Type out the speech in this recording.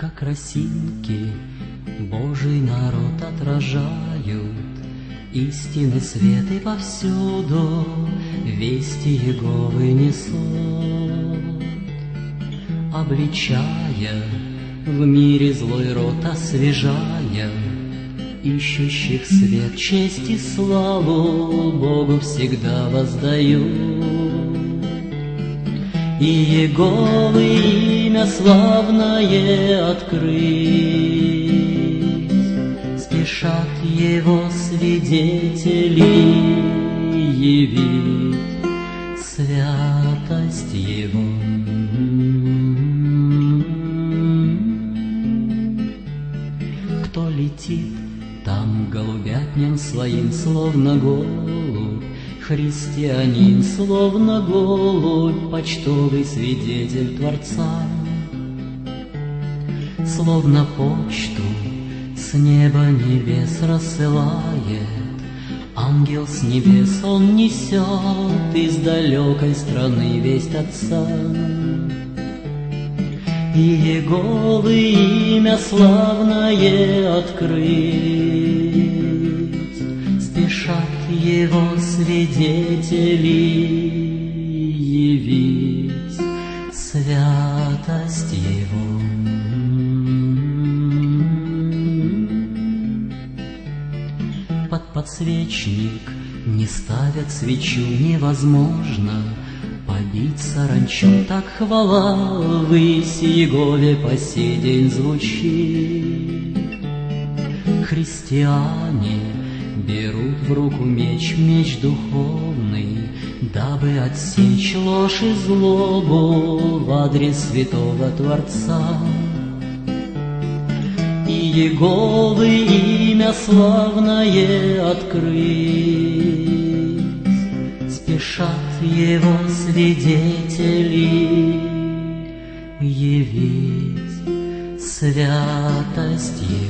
как росинки, Божий народ отражают, Истины светы повсюду, Вести Еговы несут, Обличая, в мире злой рот освежая, Ищущих свет, честь и славу Богу всегда воздаю. И Еговы имя славное открыть, Спешат его свидетели явить святость его. Кто летит, там голубятням своим, словно голубь, Христианин, словно голубь, почтовый свидетель Творца. Словно почту с неба небес рассылает, Ангел с небес он несет из далекой страны весть Отца. И Еговы имя славное открыть, Спешат его свидетели явить святость его. Под подсвечник не ставят свечу невозможно, Побить саранчу так хвала Высь Егове по сей день звучит. Христиане берут в руку меч, меч духовный, Дабы отсечь ложь и злобу В адрес святого Творца. И Еговы имя славное открыть, Спешат его свидетели явить святость его.